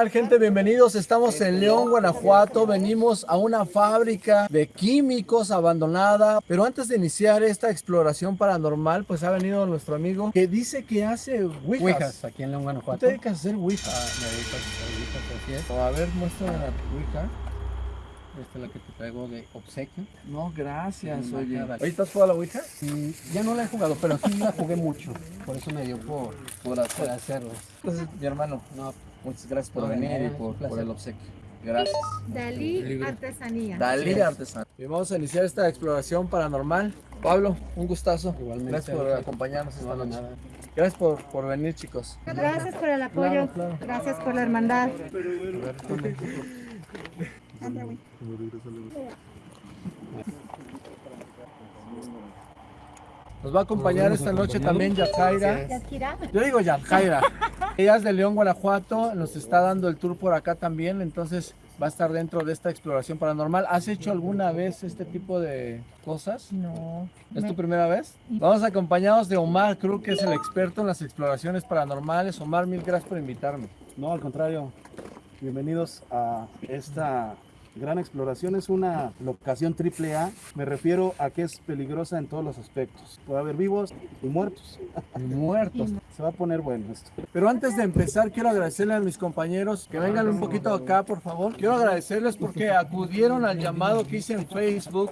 tal gente? Bienvenidos, estamos en León, Guanajuato, venimos a una fábrica de químicos abandonada, pero antes de iniciar esta exploración paranormal, pues ha venido nuestro amigo que dice que hace ouijas. Ouijas, aquí en León, ¿Tú Guanajuato. te dedicas a hacer ouijas? Ah, me dedico a hacer ouijas, así es. A ver, muestra la ouija. Esta es la que te traigo de obsequio. No, gracias, oye. ¿Oye, estás jugando a la ouija? Mm, ya no la he jugado, pero sí la jugué mucho. Por eso me dio por, Por por hacer. hacerlo. Entonces, mi hermano, No, muchas gracias por No, venir y por, el obsequio. Gracias. Dalí. Artesanía. Dalí. Artesano. Y vamos a iniciar esta exploración paranormal. Pablo, un gustazo. Igualmente, Gracias por acompañarnos esta no, noche. nada. Gracias por, por venir, chicos. Gracias por el apoyo. Claro, claro. Gracias por la hermandad. Nos va a acompañar esta noche también Yajaira. Yo digo Yajaira. Ella es de León, Guanajuato. Nos está dando el tour por acá también. Entonces va a estar dentro de esta exploración paranormal. ¿Has hecho alguna vez este tipo de cosas? No. ¿Es tu me- primera vez? Vamos acompañados de Omar Cruz, que es el experto en las exploraciones paranormales. Omar, mil gracias por invitarme. No, al contrario. Bienvenidos a esta gran exploración. Es una locación triple A. Me refiero a que es peligrosa en todos los aspectos. Puede haber vivos y muertos. Muertos. Se va a poner bueno esto. Pero antes de empezar, quiero agradecerle a mis compañeros que vengan un poquito acá, por favor. Quiero agradecerles porque acudieron al llamado que hice en Facebook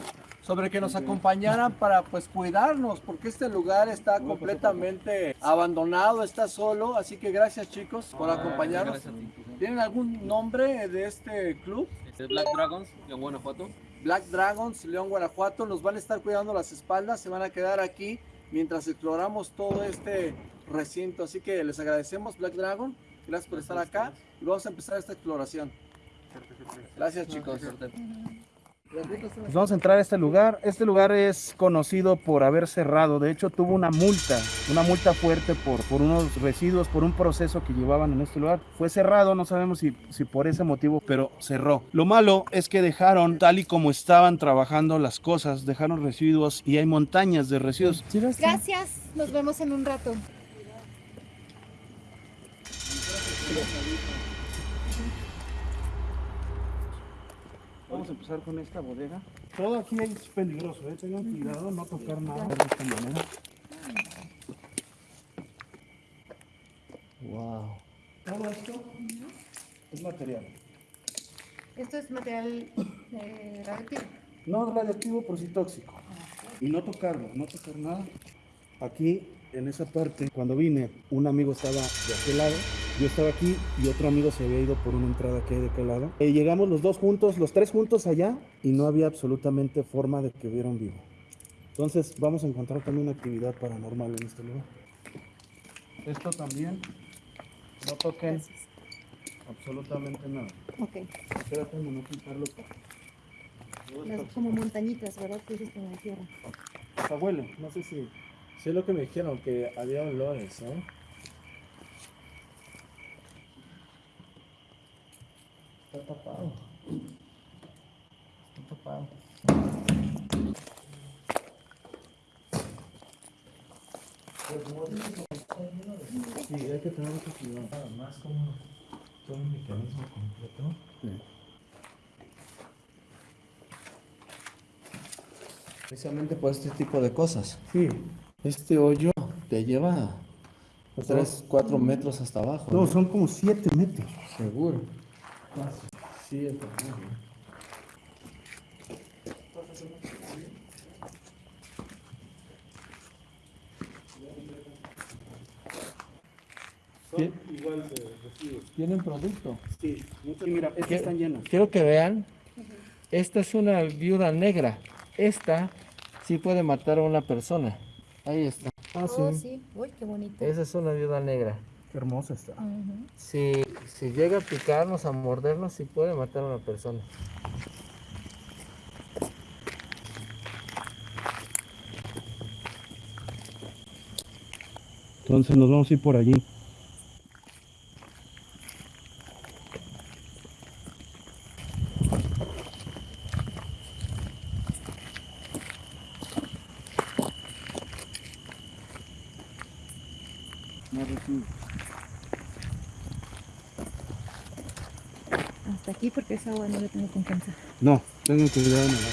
sobre que nos acompañaran para pues cuidarnos, porque este lugar está completamente abandonado, está solo, así que gracias chicos por acompañarnos. Gracias a ti. ¿Tienen algún nombre de este club? Black Dragons, León Guanajuato. Black Dragons, León, Guanajuato, nos van a estar cuidando las espaldas, se van a quedar aquí mientras exploramos todo este recinto. Así que les agradecemos, Black Dragon, gracias por estar acá y vamos a empezar esta exploración. Gracias chicos. Pues vamos a entrar a este lugar. Este lugar es conocido por haber cerrado. De hecho, tuvo una multa, una multa fuerte por, por unos residuos, por un proceso que llevaban en este lugar. Fue cerrado, no sabemos si, si por ese motivo, pero cerró. Lo malo es que dejaron, tal y como estaban trabajando las cosas, dejaron residuos y hay montañas de residuos. Gracias. Nos vemos en un rato. Vamos a empezar con esta bodega. Todo aquí es peligroso, ¿eh? tengan cuidado, no tocar nada de esta manera. Wow. Todo esto es material. Esto es material eh, radioactivo. No radiactivo, pero sí tóxico. Y no tocarlo, no tocar nada. Aquí, en esa parte, cuando vine, un amigo estaba de aquel lado, yo estaba aquí y otro amigo se había ido por una entrada que hay de aquel lado. Eh, llegamos los dos juntos, los tres juntos allá, y no había absolutamente forma de que hubiera un vivo. Entonces, vamos a encontrar también actividad paranormal en este lugar. Esto también, no toquen absolutamente nada. Ok. Espérate, no quitarlo. Las como montañitas, ¿verdad? Que dices como de tierra. Huele, no sé si... Sí es lo que me dijeron, que había olores, ¿eh? Está tapado. Está tapado. Sí, hay que tener mucho cuidado. Más como todo el mecanismo completo. Precisamente por este tipo de cosas. Sí, Este hoyo te lleva 3, 4 metros hasta abajo. no, son como 7 metros. Seguro. Sí. Son igual de residuos. Tienen producto. Sí, mira, estas están llenas. Quiero que vean. Esta es una viuda negra. Esta sí puede matar a una persona. Ahí está. Ah, Oh, sí. Uy, qué bonito. Esa es una viuda negra. Qué hermosa está. Si, si llega a picarnos, a mordernos, sí puede matar a una persona. Entonces nos vamos a ir por allí. No recibo. hasta aquí porque esa agua no le tengo confianza. No, tengan cuidado en el agua.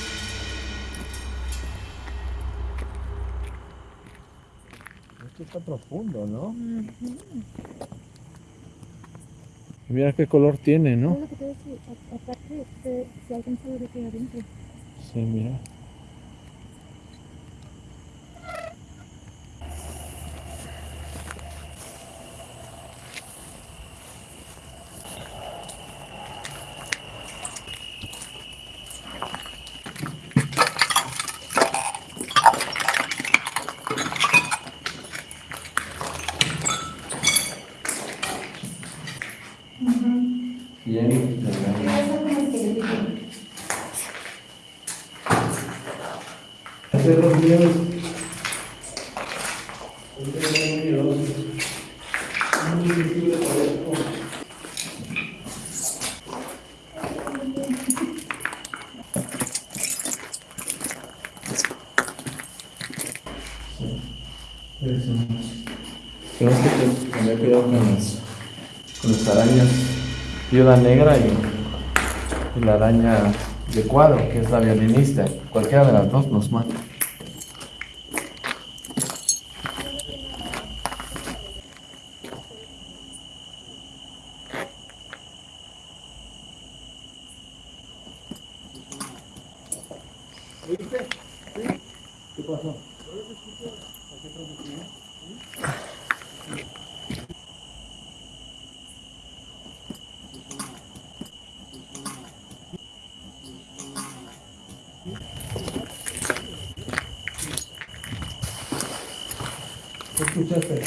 Esto está profundo, ¿no? Mira qué color tiene, Es ¿no? lo que te decía, a- aparte se, se alcanza a ver aquí adentro. Sí, mira. Bien. Tenemos que tener cuidado con las, con las arañas viuda negra y, la araña de cuadro, que es la violinista. Cualquiera de las dos nos mata. ¿Qué pasó? ¿Qué?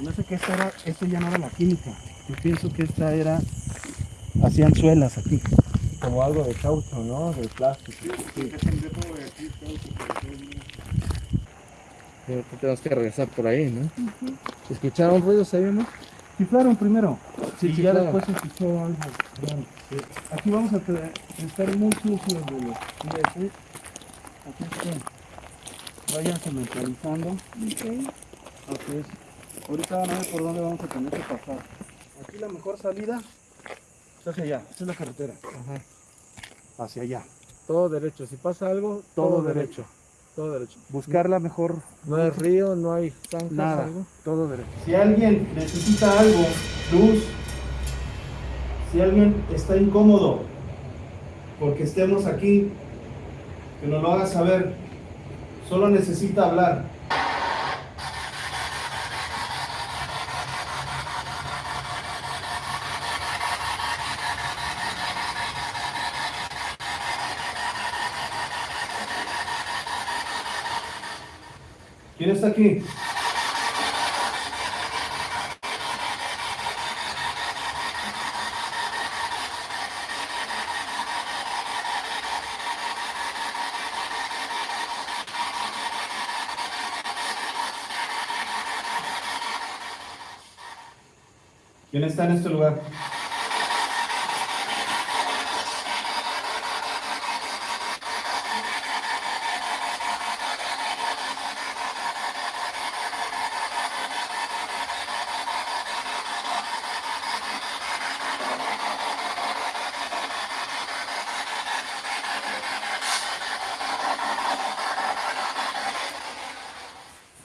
No sé que esta era, esto ya no era la química. Yo pienso que esta era, hacían suelas aquí. Como algo de caucho, ¿no? De plástico. Pero tú tenemos que regresar por ahí, ¿no? ¿Escucharon ruidos ahí, no? Chiflaron primero. Sí, y ya después se escuchó algo. raro. Aquí vamos a estar muy sucios de los pies. ¿eh? Aquí está. Váyanse mentalizando. Ok. Así es. Ahorita van a ver por dónde vamos a tener que pasar. Aquí la mejor salida es hacia allá. Esta es la carretera. Hacia allá. Todo derecho. Si pasa algo, Todo todo, derecho. derecho. Todo derecho. Buscar la mejor No hay río, no hay zancas, Nada, algo. todo derecho. Si alguien necesita algo, luz, si alguien está incómodo porque estemos aquí, que nos lo haga saber. Solo necesita hablar. ¿Quién está aquí? ¿Quién está en este lugar?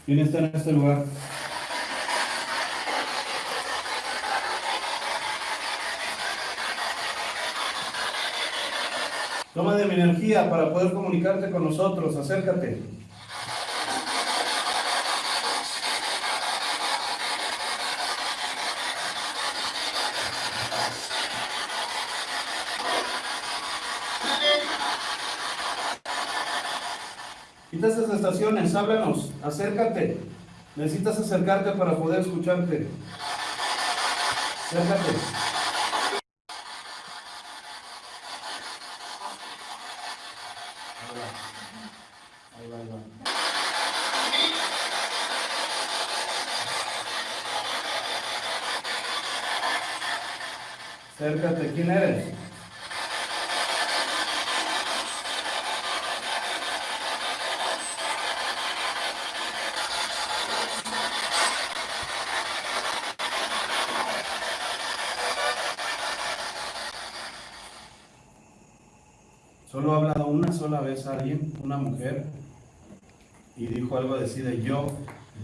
¿Quién está en este lugar? Toma de mi energía para poder comunicarte con nosotros. Acércate. Quizás esas estaciones, háblanos, acércate. Necesitas acercarte para poder escucharte. Acércate. Acércate, ¿quién eres? Solo ha hablado una sola vez alguien, una mujer, y dijo algo así de yo,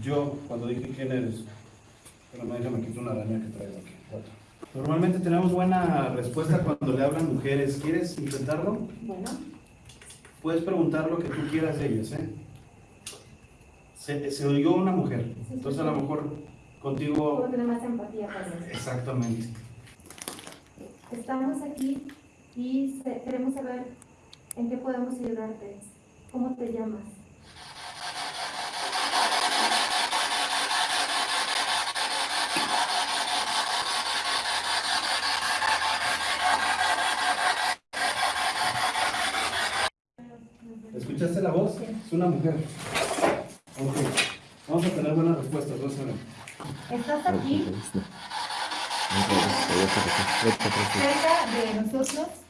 yo, cuando dije quién eres. Pero no, déjame quitar una araña que traigo aquí. Normalmente tenemos buena respuesta cuando le hablan mujeres. ¿Quieres intentarlo? Bueno, Puedes preguntar lo que tú quieras de ellas, ¿eh? Se, se oyó una mujer, entonces a lo mejor contigo... puedo tener más empatía con. Exactamente. Estamos aquí y queremos saber en qué podemos ayudarte. ¿Cómo te llamas? ¿Escuchaste la voz? Es una mujer. Ok. Vamos a tener buenas respuestas, vamos a ver. ¿Estás aquí cerca de nosotros?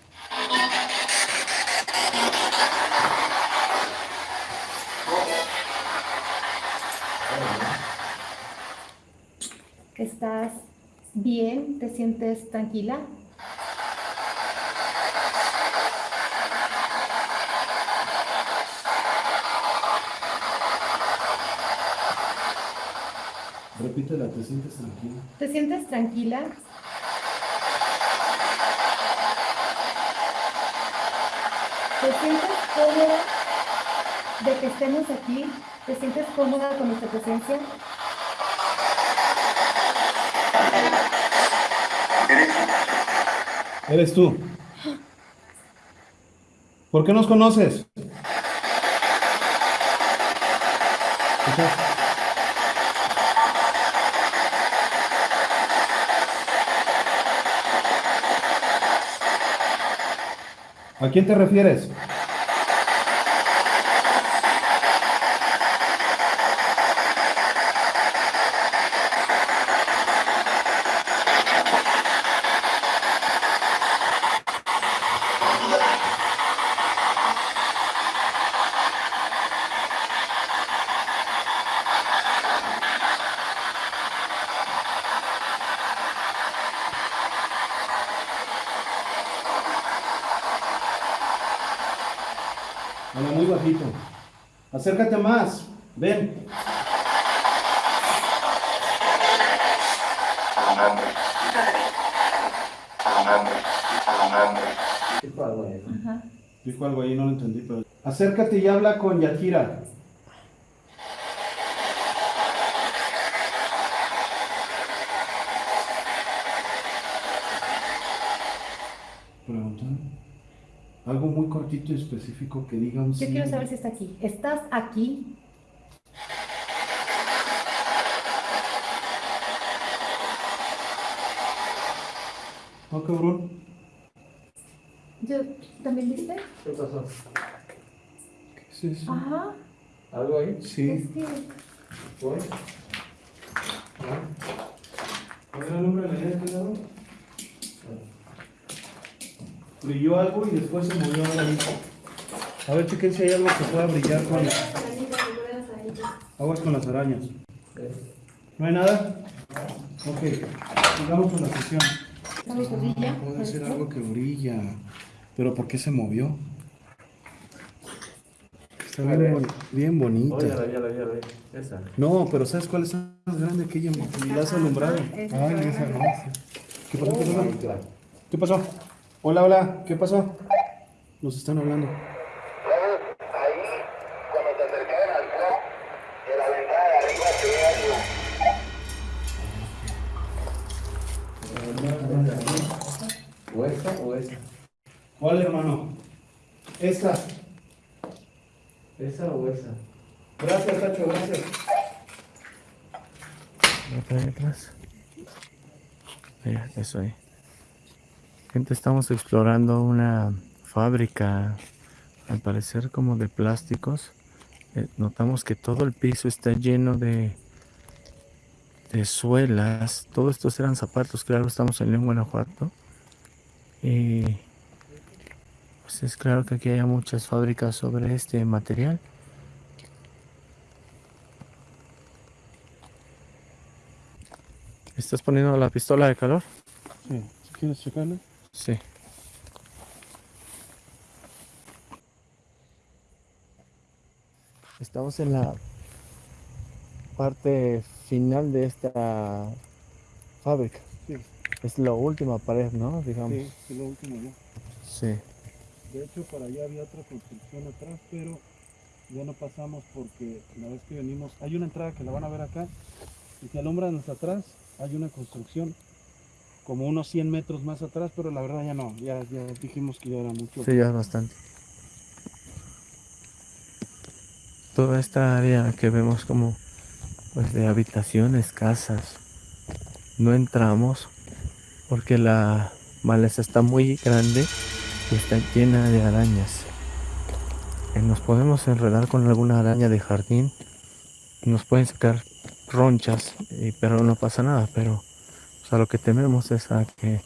¿Estás bien? ¿Te sientes tranquila? Repítela, ¿te sientes tranquila? ¿Te sientes tranquila? ¿Te sientes cómoda de que estemos aquí? ¿Te sientes cómoda con nuestra presencia? Eres tú. ¿Por qué nos conoces? ¿A quién te refieres? Habla muy bajito. Acércate más. Ven. Dijo algo ahí, no lo entendí, pero... Acércate y habla con Yakira. Específico que digan. Yo quiero saber si está aquí. ¿Estás aquí? Ah, cabrón. ¿Yo también viste? ¿Qué pasó? ¿Qué es eso? Ajá. ¿Algo ahí? Sí. Es que ¿Voy? ¿Cuál era el nombre de la idea que daba? Brilló algo y después se movió algo ahí. A ver, chequen si hay algo que pueda brillar con. Aguas con las arañas. ¿No hay nada? Ok, sigamos con la sesión. ¿Sabes que brilla? Puede ser algo que brilla. Pero ¿por qué se movió? Está bien, boni- bien bonita. Ya la vi, ya la vi, ya la vi. Esa. No, pero ¿sabes cuál es más grande que ella? Y la has alumbrado. Ay, esa no. ¿Qué pasó? ¿Qué pasó? ¿Qué pasó? Hola, hola. ¿Qué pasó? Nos están hablando. Ahí, cuando te acercaban al club, de la ventana de arriba se ve algo. ¿O esta o esa? ¿Cuál, hermano? Esta. ¿Esa o esa? Gracias, Tacho, gracias. Otra vez atrás. Mira, eso ahí. Gente, estamos explorando una fábrica, al parecer como de plásticos. Eh, notamos que todo el piso está lleno de, de suelas. Todos estos eran zapatos, claro, estamos en León, Guanajuato. Y pues es claro que aquí hay muchas fábricas sobre este material. ¿Estás poniendo la pistola de calor? Sí. ¿Quieres checarlo? Sí. Estamos en la parte final de esta fábrica. Sí. Es la última pared, ¿no? Digamos. Sí, es lo último ya. Sí. De hecho, para allá había otra construcción atrás, pero ya no pasamos porque la vez que venimos, hay una entrada que la van a ver acá, y si alumbran hasta atrás, hay una construcción como unos 100 metros más atrás, pero la verdad ya no, ya, ya dijimos que ya era mucho. Sí, ya es bastante. Toda esta área que vemos como pues de habitaciones, casas, no entramos porque la maleza está muy grande y está llena de arañas. Eh, Nos podemos enredar con alguna araña de jardín, nos pueden sacar ronchas, pero no pasa nada. Pero lo que tememos es a que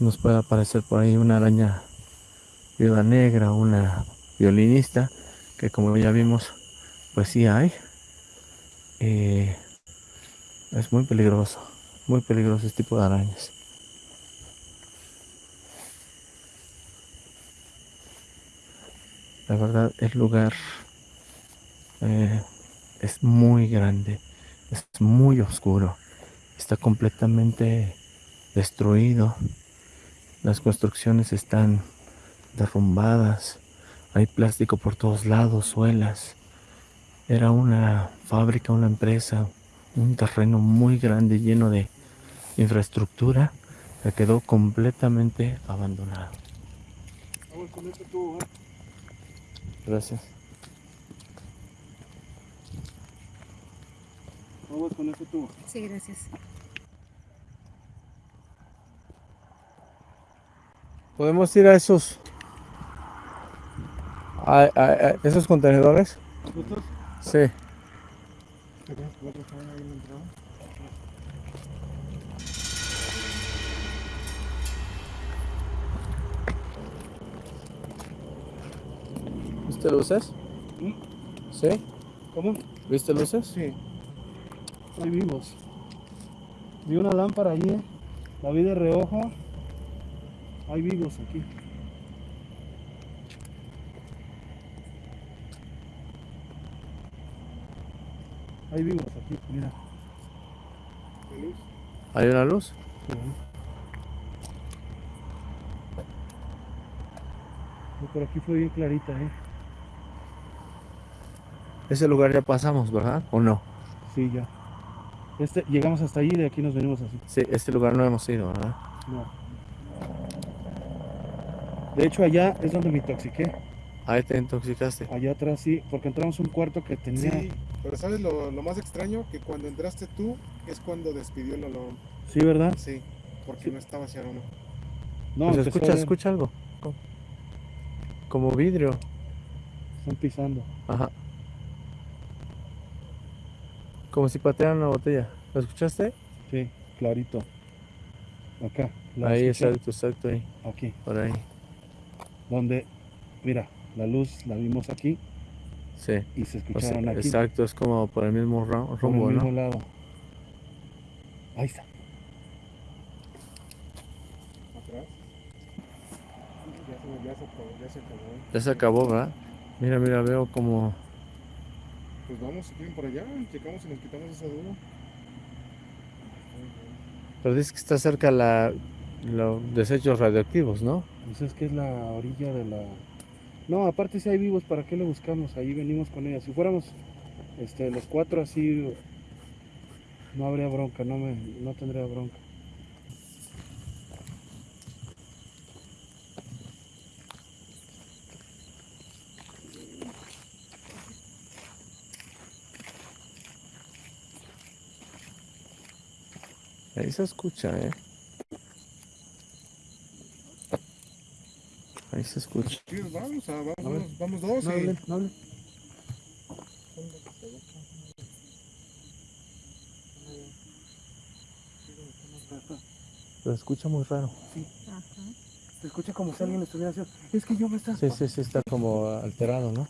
nos pueda aparecer por ahí una araña viuda negra, una violinista, que como ya vimos, pues sí hay. Eh, es muy peligroso, muy peligroso este tipo de arañas. La verdad, el lugar eh, es muy grande, es muy oscuro, está completamente destruido. Las construcciones están derrumbadas, hay plástico por todos lados, suelas. Era una fábrica, una empresa, un terreno muy grande lleno de infraestructura que quedó completamente abandonado. Vamos con tubo. Gracias. Vamos con este tubo. Sí, gracias. ¿Podemos ir a esos a, a- a esos contenedores? Sí. ¿Viste luces? ¿Mm? ¿Sí? ¿Cómo? ¿Viste luces? Sí. Ahí vimos. Vi una lámpara allí, la vi de reojo. Hay vivos aquí. Hay vivos aquí, mira. ¿Hay una luz? Sí, Por aquí fue bien clarita, ¿eh? Ese lugar ya pasamos, ¿verdad? ¿O no? Sí, ya. Este, llegamos hasta allí y de aquí nos venimos así. Sí, este lugar no hemos ido, ¿verdad? No. De hecho, allá es donde me intoxiqué. Ahí te intoxicaste. Allá atrás sí, porque entramos a un cuarto que tenía. Sí, pero ¿sabes lo, lo más extraño? Que cuando entraste tú es cuando despidió el olor. Sí, ¿verdad? Sí, porque no estaba ese aroma. No, Pues escucha, escucha algo. Como vidrio. Están pisando. Ajá. Como si patearan una botella. ¿Lo escuchaste? Sí, clarito. Acá. ¿la ahí, escuché? exacto, exacto, ahí. Aquí. Por ahí. Donde, mira, la luz la vimos aquí Sí. y se O sea, escucharon aquí. exacto, es como por el mismo ra- por el rumbo, mismo ¿no? lado. Ahí está. Atrás. Ya se, ya se acabó, ya se acabó. Ya se acabó, ¿verdad? Mira, mira, veo como... Pues vamos, si quieren por allá, checamos y nos quitamos esa duda. Pero dice que está cerca la, los desechos radioactivos, ¿no? Pues es que es la orilla de la. No, aparte si hay vivos, ¿para qué le buscamos? Ahí venimos con ella. Si fuéramos este, los cuatro así, no habría bronca, no, me, no tendría bronca. Ahí se escucha, ¿eh? Ahí se escucha. Sí, vamos, a- vamos, A ver. vamos, dos No y... hablen, no hablen. Lo escucha muy raro. Ajá. Se escucha como si alguien estuviera haciendo. Es que yo me estás. Sí, sí, sí, está como alterado, ¿no?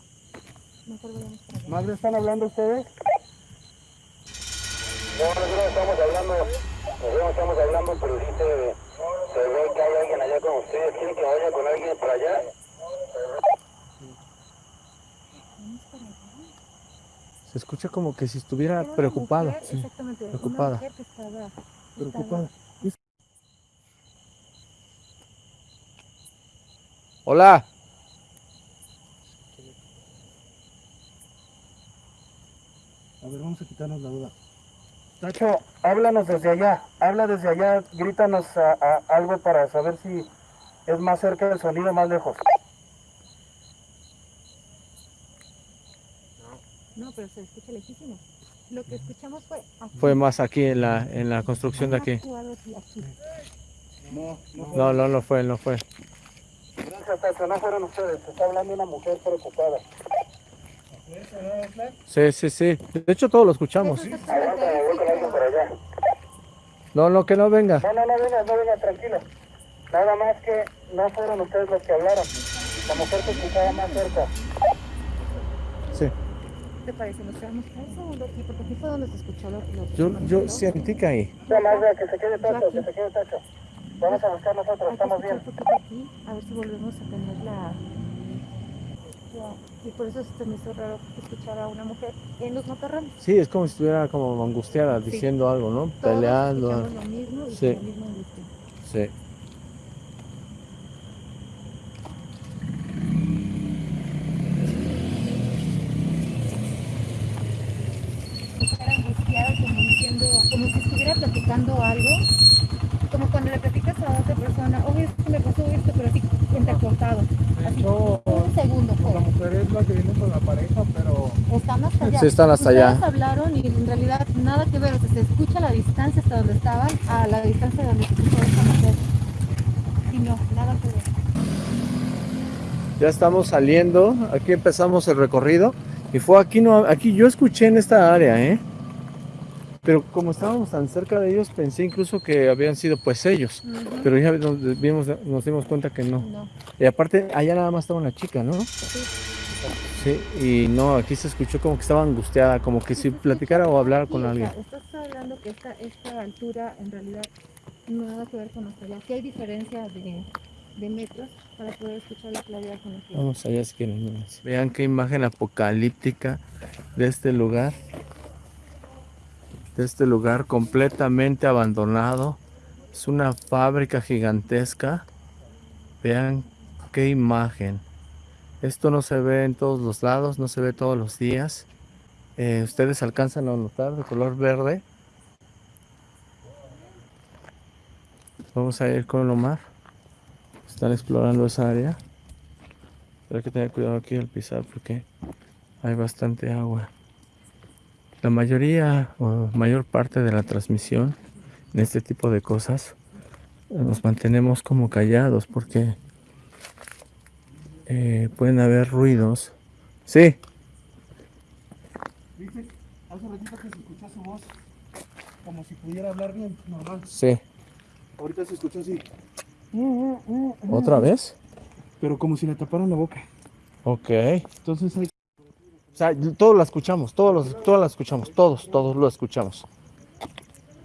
Madre, ¿están hablando ustedes? No, nosotros no estamos hablando, nosotros no estamos hablando, pero sí se, se ve que hay alguien allá con ustedes. ¿Quieren que vaya con alguien para allá? Se escucha como que si estuviera preocupada. sí. Exactamente. preocupada. Una mujer que estaba, Preocupada. Hola. A ver, vamos a quitarnos la duda. Tacho, háblanos desde allá. Habla desde allá. Grítanos a- a- algo para saber si es más cerca del sonido o más lejos. No, pero se escucha lejísimo. Lo que escuchamos fue aquí. Fue más aquí en la, en la construcción de aquí. No, no. No, no, no fue, no fue. Gracias, Tacho. No fueron ustedes. Se está hablando una mujer preocupada. Sí, sí, sí. De hecho, todos lo escuchamos. Ahí No, no, que no venga. No, no, no venga, no venga, tranquilo. Nada más que no fueron ustedes los que hablaron. La mujer se escuchaba más cerca. Sí. ¿Te parece? Nos quedamos un segundo aquí, porque aquí fue donde se escuchó lo que Yo, se yo sentí que ahí. Ya más que se quede tacho, que se quede tacho. Vamos a buscar nosotros, estamos bien. aquí, a ver si volvemos a tener la... Y por eso se me hizo raro escuchar a una mujer en los matorrales. Sí, es como si estuviera como angustiada diciendo algo, ¿no? Todos Peleando. lo mismo y Sí. misma angustia. Sí. estar angustiada, como diciendo, como si estuviera platicando algo, como cuando le platicas a otra persona, oye, es que me pasó esto, pero así entrecortado, así, hecho, un segundo, La fue. mujer es la que viene con la pareja, pero están hasta allá. Sí, están hasta allá. hablaron y en realidad nada que ver, o sea, se escucha la distancia hasta donde estaban a la distancia de donde se escuchó esta mujer. Y no, nada que ver. Ya estamos saliendo. Aquí empezamos el recorrido. Y fue aquí, no, aquí yo escuché en esta área, ¿eh? Pero como estábamos tan cerca de ellos, pensé incluso que habían sido pues ellos. Pero ya nos dimos, nos dimos cuenta que no. No, Y aparte, allá nada más estaba una chica, ¿no? Sí, y no, aquí se escuchó como que estaba angustiada, como que si platicara o hablara Sí, con alguien. estás hablando que esta, esta altura en realidad nada que ver con hasta allá. Sí hay diferencia de, de metros para poder escuchar la claridad con la que Vamos allá si quieren. Vean qué imagen apocalíptica de este lugar. De este lugar completamente abandonado. Es una fábrica gigantesca. Vean qué imagen. Esto no se ve en todos los lados, no se ve todos los días. Eh, Ustedes alcanzan a notar de color verde. Vamos a ir con Omar. Están explorando esa área. Pero hay que tener cuidado aquí al pisar porque hay bastante agua. La mayoría o mayor parte de la transmisión en este tipo de cosas nos mantenemos como callados porque eh, pueden haber ruidos. Sí, Dice, hace ratito que se escuchó su voz como si pudiera hablar bien, normal. sí. Ahorita se escuchó así, ¿Otra vez? pero como si le taparan la boca. Ok. Entonces hay O sea, todos la escuchamos, todos, los, todos la escuchamos, todos, todos lo escuchamos.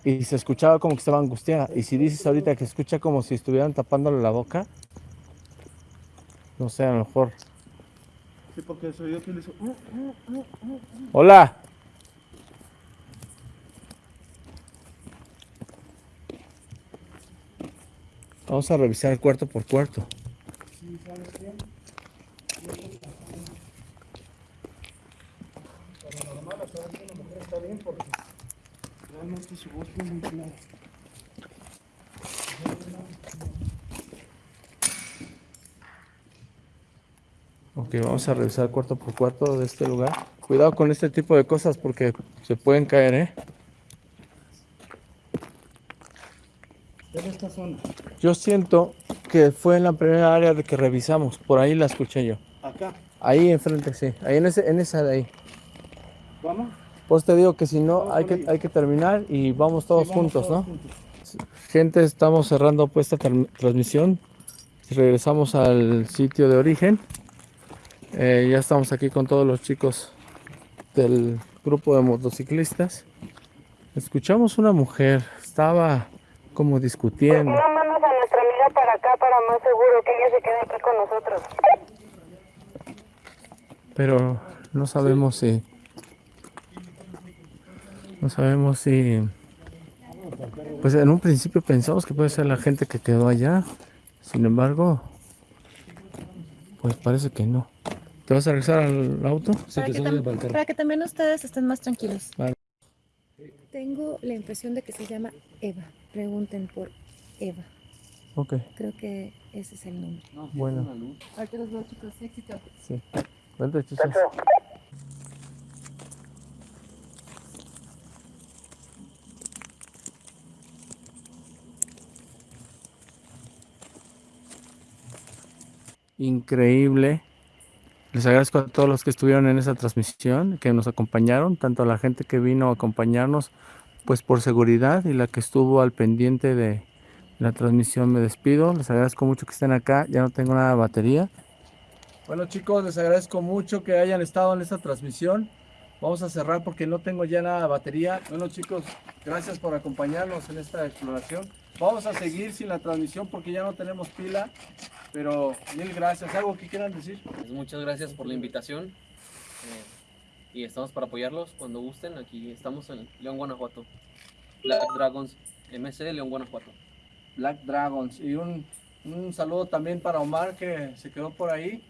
Y se escuchaba como que estaba angustiada. Y si dices ahorita que se escucha como si estuvieran tapándole la boca, no sé, a lo mejor. Sí, porque se oyó que le hizo. Hola. Vamos a revisar cuarto por cuarto. Realmente su voz fue muy clara. Ok, vamos a revisar cuarto por cuarto de este lugar. Cuidado con este tipo de cosas porque se pueden caer, ¿eh? Esta zona. Yo siento que fue en la primera área de que revisamos. Por ahí la escuché yo. Acá. Ahí enfrente, sí. Ahí en, ese, en esa de ahí. ¿Vamos? Pues te digo que si no, hay que, hay que terminar y vamos todos Sí, vamos juntos, todos ¿no? juntos. Gente, estamos cerrando pues esta tran- transmisión. regresamos al sitio de origen. Eh, ya estamos aquí con todos los chicos del grupo de motociclistas. Escuchamos una mujer, estaba como discutiendo. No mandas a nuestra amiga para acá para más seguro que ella se quede aquí con nosotros. pero no sabemos si no sabemos si pues en un principio pensamos que puede ser la gente que quedó allá sin embargo pues parece que no ¿te vas a regresar al auto? Para que, tam- para que también ustedes estén más tranquilos. Vale. Tengo la impresión de que se llama Eva. Pregunten por Eva. ok Creo que ese es el nombre. bueno Ahorita los veo chicos. Éxito. sí Vente, chicos. increíble. Les agradezco a todos los que estuvieron en esa transmisión, que nos acompañaron, tanto a la gente que vino a acompañarnos, pues por seguridad, y la que estuvo al pendiente de la transmisión. Me despido, les agradezco mucho que estén acá, ya no tengo nada de batería. Bueno chicos, les agradezco mucho que hayan estado en esta transmisión. Vamos a cerrar porque no tengo ya nada de batería. Bueno chicos, gracias por acompañarnos en esta exploración. Vamos a seguir sin la transmisión porque ya no tenemos pila. Pero mil gracias. ¿Algo que quieran decir? Pues muchas gracias por la invitación. eh, y estamos para apoyarlos cuando gusten. Aquí estamos en León, Guanajuato. Black Dragons MC León, Guanajuato. Black Dragons. Y un, un saludo también para Omar que se quedó por ahí.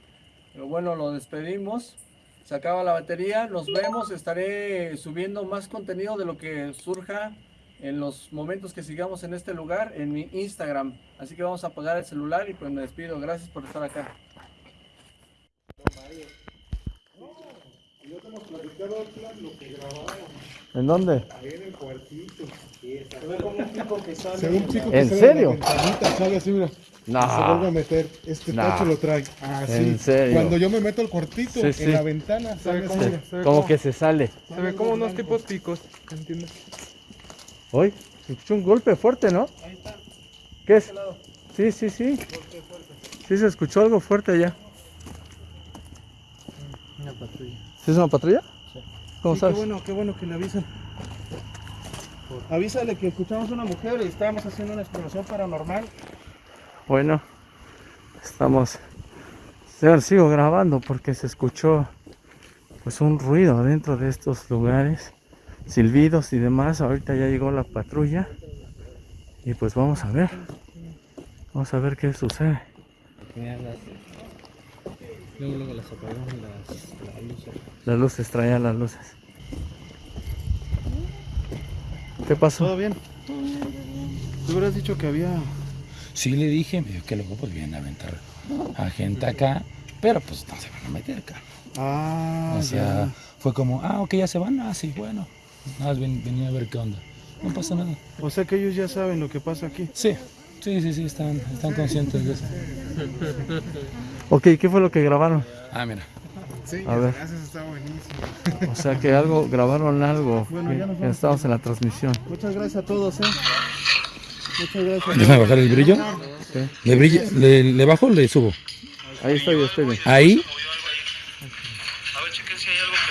Pero bueno, lo despedimos. Se acaba la batería. Nos vemos. Estaré subiendo más contenido de lo que surja en los momentos que sigamos en este lugar en mi Instagram. Así que vamos a apagar el celular y pues me despido. Gracias por estar acá. ¿En dónde? Se ve como un tipo que sale. Se ve un chico que ¿En sale serio? de la ventanita, sale así, mira. No. Se vuelve a meter. Este tacho lo trae. Así. ¿En serio? Cuando yo me meto al cuartito, Sí, sí. en la ventana, sale así, mira. Como que se sale. Se ve como unos tipos picos, ¿entiendes? Hoy se escuchó un golpe fuerte, ¿no? ¿Qué es? Sí, sí, sí. Sí, se escuchó algo fuerte allá. Una patrulla. ¿Sí es una patrulla? ¿Cómo Sí, sabes? Qué bueno, qué bueno que le avisan. Avísale que escuchamos una mujer y estábamos haciendo una exploración paranormal. Bueno, estamos. Yo sigo grabando porque se escuchó pues un ruido dentro de estos lugares, silbidos y demás. Ahorita ya llegó la patrulla y pues vamos a ver. Vamos a ver qué sucede. Luego, luego las apagaron las, las luces. Las luces, traía las luces. ¿Qué pasó? ¿Todo bien? Tú hubieras dicho que había... Sí le dije, me dijo que luego pues vienen a aventar a gente acá, pero pues no se van a meter acá. Ah, O sea, ya. fue como, ah, ok, ya se van, ah, sí, bueno. Nada más ven- venía a ver qué onda. No pasa nada. O sea que ellos ya saben lo que pasa aquí. Sí, sí, sí, sí, están, están conscientes de eso. Ok, ¿qué fue lo que grabaron? Ah, mira. Sí, A ver. gracias, está buenísimo. O sea que algo, grabaron algo. Bueno, ya nos estamos en la transmisión. Muchas gracias a todos, ¿eh? Muchas gracias. Déjame bajar el brillo. ¿Le, brilla, le, le bajo o le subo? Ahí estoy, estoy bien. Ahí,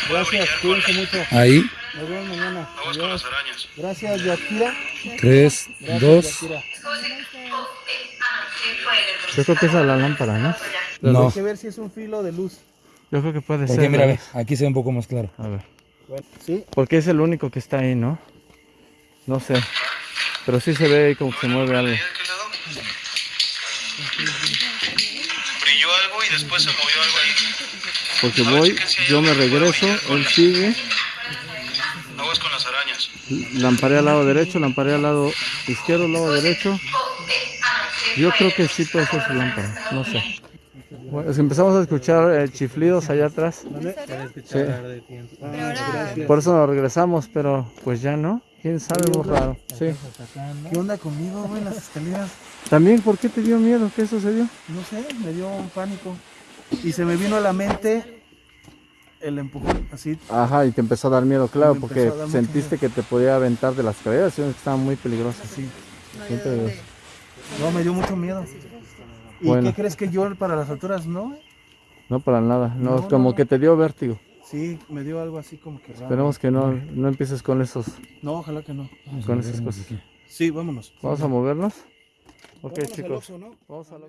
Gracias, cuídense mucho. ahí, Nos vemos mañana. Adiós. Gracias, Yakira. tres, Gracias, dos. Yakira. Yo creo que esa es la lámpara, ¿no? No, Hay que ver si es un filo de luz. Yo creo que puede porque ser. mira, ¿no? ve, aquí se ve un poco más claro. A ver. Bueno, sí. Porque es el único que está ahí, ¿no? No sé. Pero sí se ve ahí como que se mueve algo. Brilló algo y después se movió algo ahí. Porque voy, yo me regreso, él sigue. Lamparé al lado derecho, lamparé al lado izquierdo, lado derecho. Yo creo que sí puede ser su lámpara, no sé. Bueno, empezamos a escuchar eh, chiflidos allá atrás. Sí. Ahora, Por eso nos regresamos, pero pues ya no. ¿Quién sabe? Raro. Sí. ¿Qué onda conmigo, güey, en las escaleras? También, ¿por qué te dio miedo? ¿Qué sucedió? No sé, me dio un pánico. Y se me vino a la mente el empujón, así. Ajá, y te empezó a dar miedo, claro, porque sentiste que te podía aventar de las escaleras, que estaban muy peligrosas. Sí. No, me dio mucho miedo. ¿Y Bueno. qué crees que yo para las alturas no? No, para nada. No, No, como no. que te dio vértigo. Sí, me dio algo así como que raro. Esperemos que no, no empieces con esos, No, ojalá que no. con esas cosas. Sí, vámonos. Vamos a movernos. Ok, Vámonos al chicos. Vamos a la-